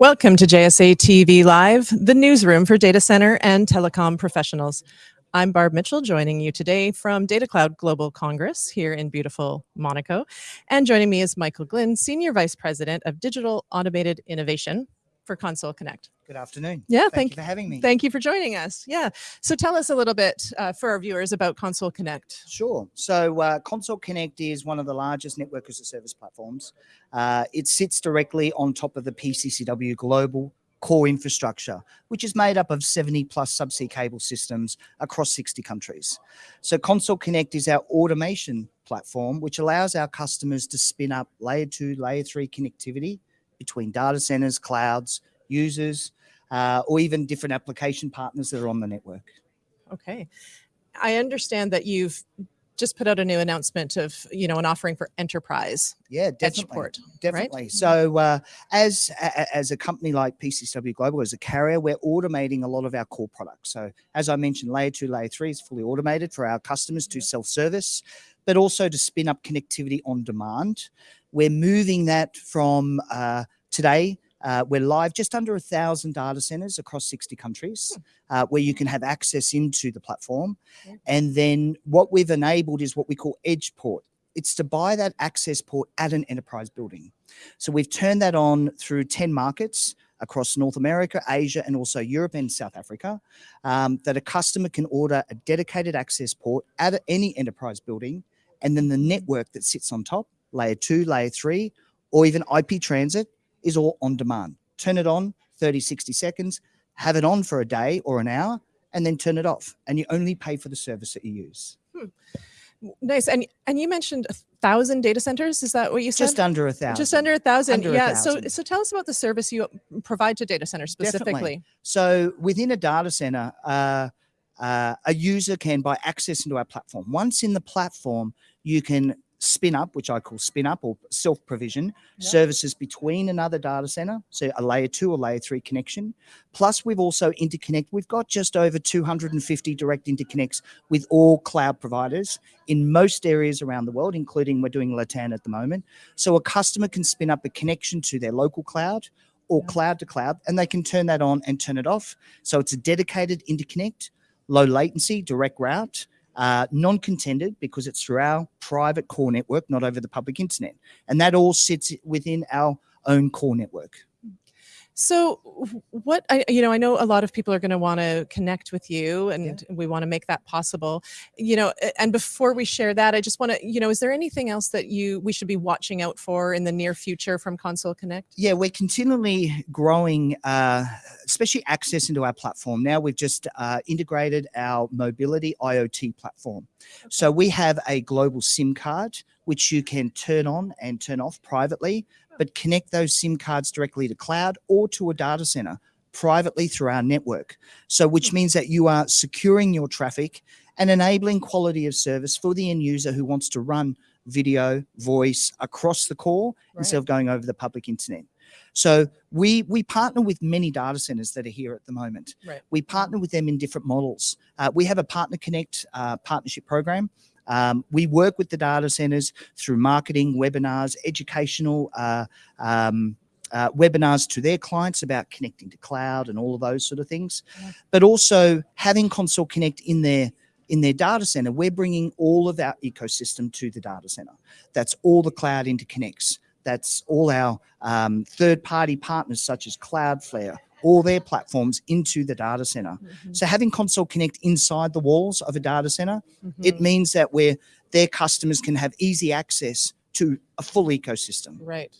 Welcome to JSA TV Live, the newsroom for data center and telecom professionals. I'm Barb Mitchell, joining you today from Data Cloud Global Congress here in beautiful Monaco. And joining me is Michael Glynn, Senior Vice President of Digital Automated Innovation for Console Connect. Good afternoon. Yeah, Thank, thank you for having me. Thank you for joining us. Yeah. So tell us a little bit uh, for our viewers about Console Connect. Sure. So uh, Console Connect is one of the largest network as a service platforms. Uh, it sits directly on top of the PCCW global core infrastructure, which is made up of 70 plus subsea cable systems across 60 countries. So Console Connect is our automation platform, which allows our customers to spin up layer two, layer three connectivity between data centers, clouds, users, uh, or even different application partners that are on the network. Okay. I understand that you've just put out a new announcement of, you know, an offering for enterprise Yeah, definitely. Edgeport. Definitely. So, uh, as a- as a company like PCCW Global, as a carrier, we're automating a lot of our core products. So, as I mentioned, layer two, layer three is fully automated for our customers to self-service, but also to spin up connectivity on demand. We're moving that from uh, today. Uh, we're live just under a thousand data centers across 60 countries uh, where you can have access into the platform. Yeah. And then what we've enabled is what we call edge port. It's to buy that access port at an enterprise building. So we've turned that on through 10 markets across North America, Asia, and also Europe and South Africa, um, that a customer can order a dedicated access port at any enterprise building, and then the network that sits on top, layer two, layer three, or even IP transit is all on demand. Turn it on 30, 60 seconds, have it on for a day or an hour, and then turn it off. And you only pay for the service that you use. Nice. And and you mentioned a thousand data centers. Is that what you said? Just under a thousand. Just under a thousand. Under yeah. So thousand. so tell us about the service you provide to data centers Definitely. specifically. So within a data center, uh, uh, a user can buy access into our platform. Once in the platform, you can spin up, which I call spin up or self provision Yeah. services between another data center, so a layer two or layer three connection. Plus, we've also interconnect. We've got just over 250 direct interconnects with all cloud providers in most areas around the world, including we're doing Latam at the moment. So a customer can spin up a connection to their local cloud or Yeah. cloud to cloud, and they can turn that on and turn it off. So it's a dedicated interconnect, low latency, direct route, uh, non-contended because it's through our private core network, not over the public internet. And that all sits within our own core network. So what I you know I know a lot of people are going to want to connect with you and we want to make that possible. You know and before we share that I just want to you know is there anything else that you we should be watching out for in the near future from Console Connect? Yeah, we're continually growing, uh, especially access into our platform. Now we've just uh, integrated our mobility IoT platform. So we have a global SIM card, which you can turn on and turn off privately, but connect those SIM cards directly to cloud or to a data center privately through our network. So which means that you are securing your traffic and enabling quality of service for the end user who wants to run video, voice across the core instead of going over the public internet. So we we partner with many data centers that are here at the moment. Right. We partner with them in different models. Uh, we have a Partner Connect uh, partnership program. Um, we work with the data centers through marketing, webinars, educational uh, um, uh, webinars to their clients about connecting to cloud and all of those sort of things. Yeah. But also having Console Connect in their in their data center, we're bringing all of our ecosystem to the data center. That's all the cloud interconnects. That's all our um, third-party partners such as Cloudflare, all their platforms into the data center. Mhm, So having Console Connect inside the walls of a data center, it mhm. means that where their customers can have easy access to a full ecosystem. right.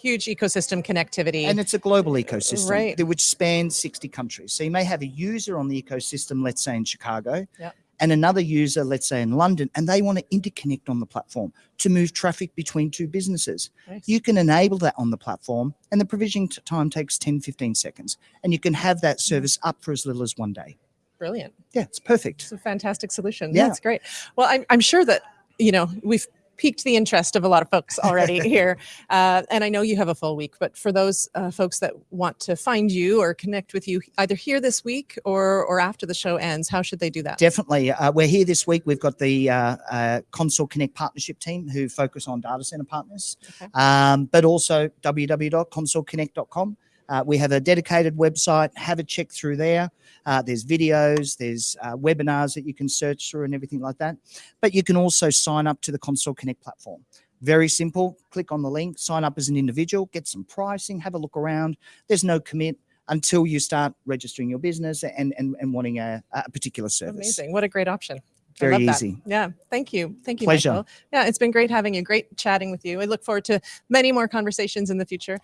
Huge ecosystem connectivity. And it's a global ecosystem Right. that which spans 60 countries. So you may have a user on the ecosystem, let's say in Chicago, Yep. And another user, let's say in London, and they want to interconnect on the platform to move traffic between two businesses. Nice. You can enable that on the platform, and the provisioning time takes 10, 15 seconds. And you can have that service up for as little as one day. Brilliant. Yeah, it's perfect. It's a fantastic solution. Yeah. That's great. Well, I'm, I'm sure that, you know, we've piqued the interest of a lot of folks already here. Uh, and I know you have a full week, but for those uh, folks that want to find you or connect with you either here this week or, or after the show ends, how should they do that? Definitely. Uh, we're here this week. We've got the uh, uh, Console Connect partnership team who focus on data center partners, Okay. um, but also www.consoleconnect.com. Uh, we have a dedicated website. Have a check through there. Uh, there's videos, there's uh, webinars that you can search through and everything like that. But you can also sign up to the Console Connect platform. Very simple. Click on the link, sign up as an individual, get some pricing, have a look around. There's no commit until you start registering your business and, and, and wanting a, a particular service. Amazing. What a great option. Very love that. easy. Yeah. Thank you. Thank you, Pleasure. Michael. Yeah, it's been great having you. Great chatting with you. I look forward to many more conversations in the future.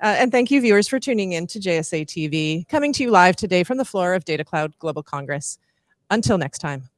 Uh, and thank you, viewers, for tuning in to JSA TV, coming to you live today from the floor of Data Cloud Global Congress. Until next time.